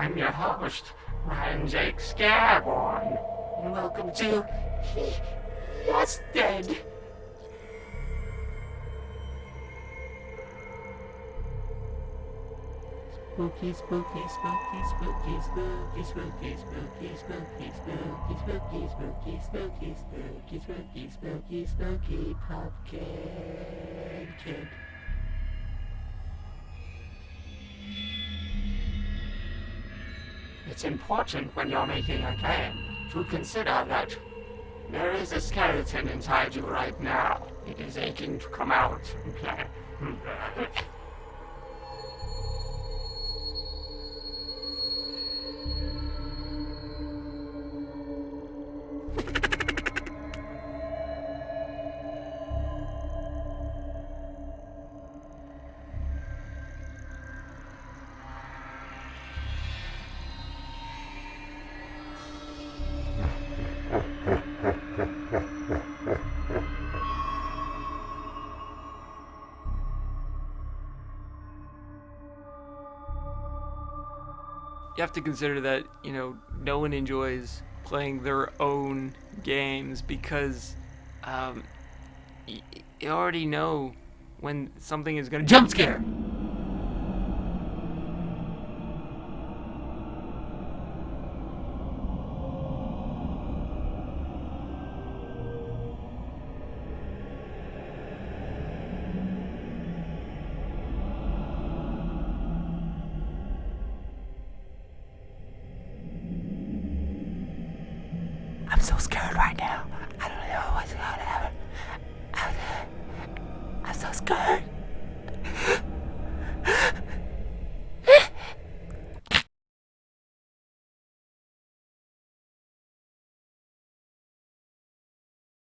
I'm your host, Ryan Jake Scareborn, and welcome to Yes Dead. Spooky, spooky, spooky, spooky, spooky, spooky, spooky, spooky, spooky, spooky, spooky, spooky, spooky, spooky, spooky, spooky, pumpkin kid. It's important when you're making a game to consider that there is a skeleton inside you right now. It is aching to come out and play. you have to consider that you know no one enjoys playing their own games because um, you already know when something is gonna jump scare. I'm so scared right now. I don't know what's gonna happen. I'm, I'm so scared.